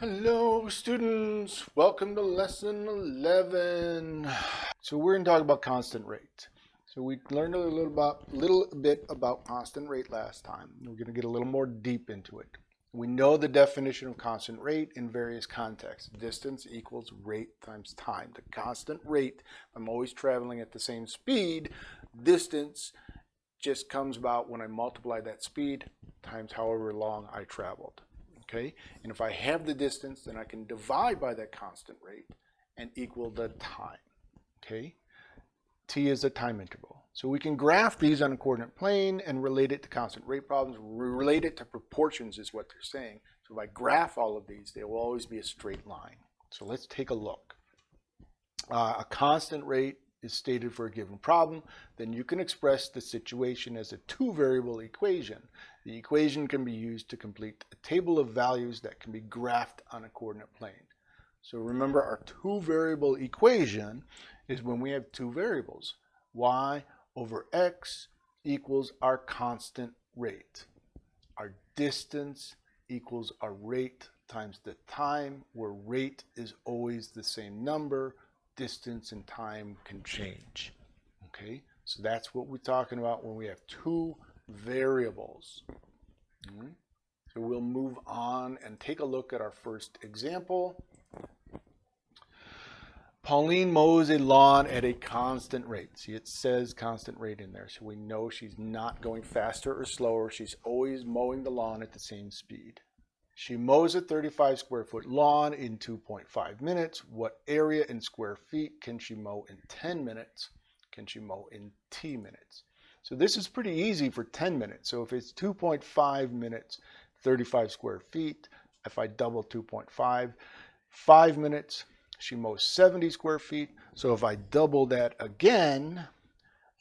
Hello students, welcome to lesson 11. So we're going to talk about constant rate. So we learned a little about little bit about constant rate last time. We're going to get a little more deep into it. We know the definition of constant rate in various contexts. Distance equals rate times time. The constant rate, I'm always traveling at the same speed. Distance just comes about when I multiply that speed times however long I traveled okay? And if I have the distance, then I can divide by that constant rate and equal the time, okay? T is a time interval. So we can graph these on a coordinate plane and relate it to constant rate problems. Relate it to proportions is what they're saying. So if I graph all of these, they will always be a straight line. So let's take a look. Uh, a constant rate is stated for a given problem, then you can express the situation as a two-variable equation. The equation can be used to complete a table of values that can be graphed on a coordinate plane. So remember our two-variable equation is when we have two variables. y over x equals our constant rate. Our distance equals our rate times the time, where rate is always the same number, distance and time can change. Okay, so that's what we're talking about when we have two variables. Mm -hmm. So we'll move on and take a look at our first example. Pauline mows a lawn at a constant rate. See, it says constant rate in there, so we know she's not going faster or slower. She's always mowing the lawn at the same speed. She mows a 35 square foot lawn in 2.5 minutes. What area in square feet can she mow in 10 minutes? Can she mow in T minutes? So this is pretty easy for 10 minutes. So if it's 2.5 minutes, 35 square feet, if I double 2.5, 5 minutes, she mows 70 square feet. So if I double that again,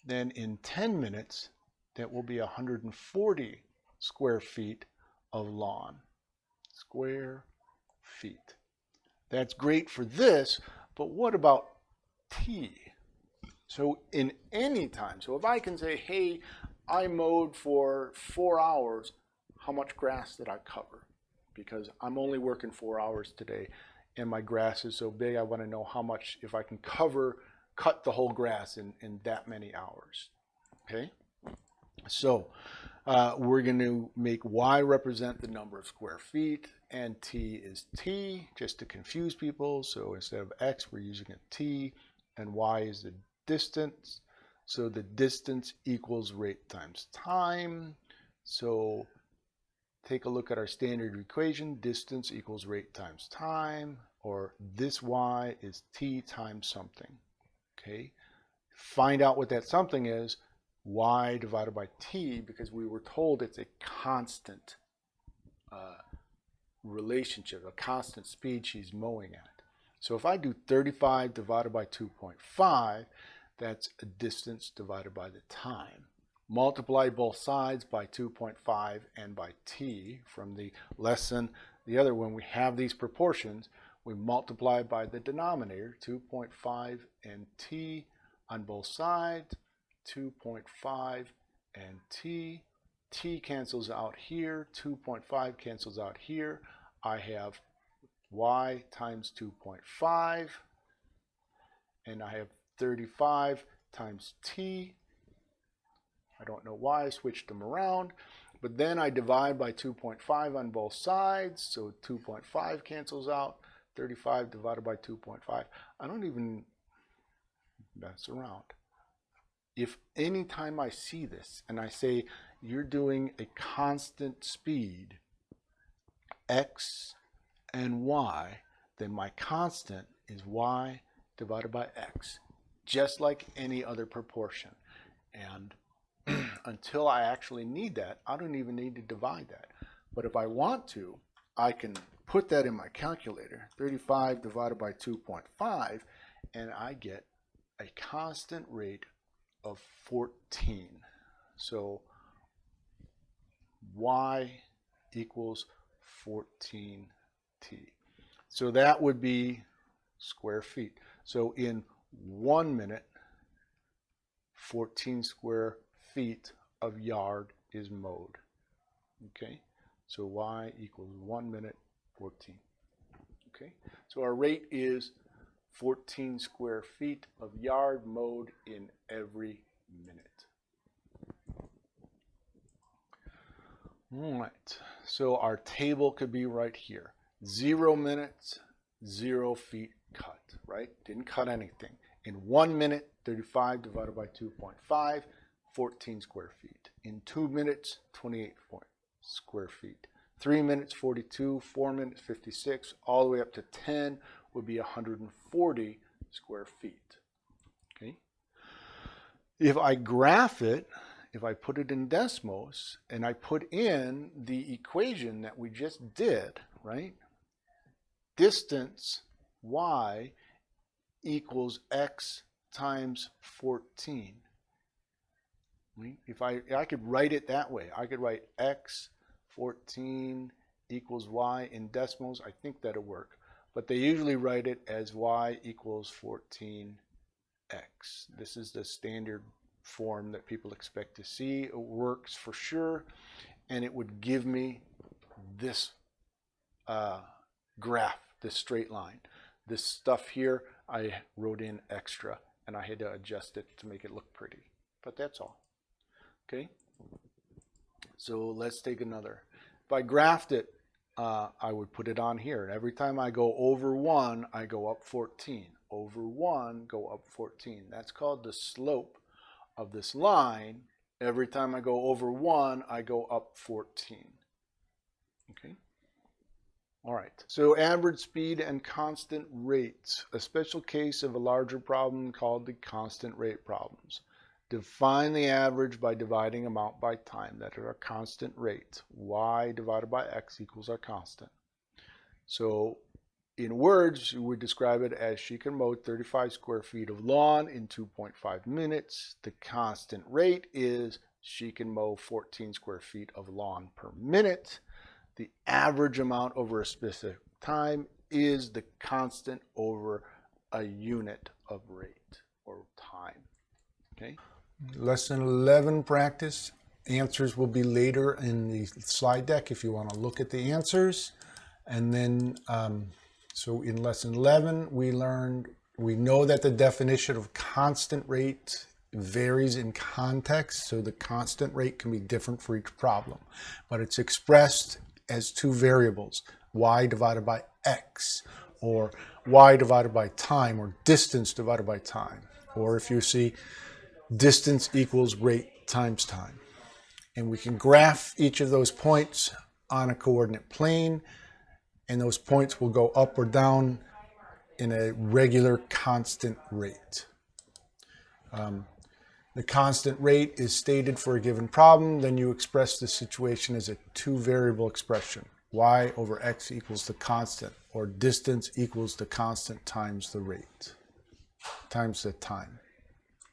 then in 10 minutes, that will be 140 square feet of lawn square feet. That's great for this, but what about t? So in any time, so if I can say, hey, I mowed for four hours, how much grass did I cover? Because I'm only working four hours today and my grass is so big, I want to know how much, if I can cover, cut the whole grass in, in that many hours. Okay? So uh, we're going to make y represent the number of square feet and t is t just to confuse people. So instead of x, we're using a t and y is the distance. So the distance equals rate times time. So take a look at our standard equation. Distance equals rate times time, or this y is t times something. Okay. Find out what that something is y divided by t because we were told it's a constant uh, relationship, a constant speed she's mowing at. So if I do 35 divided by 2.5, that's a distance divided by the time. Multiply both sides by 2.5 and by t from the lesson. The other, when we have these proportions, we multiply by the denominator, 2.5 and t on both sides 2.5 and t. t cancels out here, 2.5 cancels out here. I have y times 2.5 and I have 35 times t. I don't know why I switched them around, but then I divide by 2.5 on both sides, so 2.5 cancels out, 35 divided by 2.5. I don't even mess around if anytime I see this and I say you're doing a constant speed, x and y, then my constant is y divided by x, just like any other proportion. And until I actually need that, I don't even need to divide that. But if I want to, I can put that in my calculator, 35 divided by 2.5, and I get a constant rate of 14. So y equals 14t. So that would be square feet. So in one minute, 14 square feet of yard is mowed. Okay, so y equals one minute, 14. Okay, So our rate is 14 square feet of yard mowed in every minute. All right, so our table could be right here. Zero minutes, zero feet cut, right? Didn't cut anything. In one minute, 35 divided by 2.5, 14 square feet. In two minutes, 28 square feet. Three minutes, 42. Four minutes, 56. All the way up to 10 would be 140 square feet. Okay. If I graph it, if I put it in Desmos and I put in the equation that we just did, right? Distance y equals x times 14. If I, I could write it that way, I could write x 14 equals y in Desmos. I think that'll work. But they usually write it as y equals 14x. This is the standard form that people expect to see. It works for sure. And it would give me this uh, graph, this straight line. This stuff here, I wrote in extra and I had to adjust it to make it look pretty. But that's all. Okay. So let's take another. If I graphed it, uh, I would put it on here. And every time I go over 1, I go up 14. Over 1, go up 14. That's called the slope of this line. Every time I go over 1, I go up 14. Okay. All right, so average speed and constant rates, a special case of a larger problem called the constant rate problems. Define the average by dividing amount by time. That our constant rate. y divided by x equals our constant. So in words, we would describe it as she can mow 35 square feet of lawn in 2.5 minutes. The constant rate is she can mow 14 square feet of lawn per minute. The average amount over a specific time is the constant over a unit of rate or time. Okay. Lesson 11 practice. Answers will be later in the slide deck if you want to look at the answers. And then, um, so in lesson 11, we learned, we know that the definition of constant rate varies in context. So the constant rate can be different for each problem, but it's expressed as two variables, y divided by x, or y divided by time, or distance divided by time. Or if you see distance equals rate times time. And we can graph each of those points on a coordinate plane, and those points will go up or down in a regular constant rate. Um, the constant rate is stated for a given problem, then you express the situation as a two variable expression. y over x equals the constant, or distance equals the constant times the rate, times the time.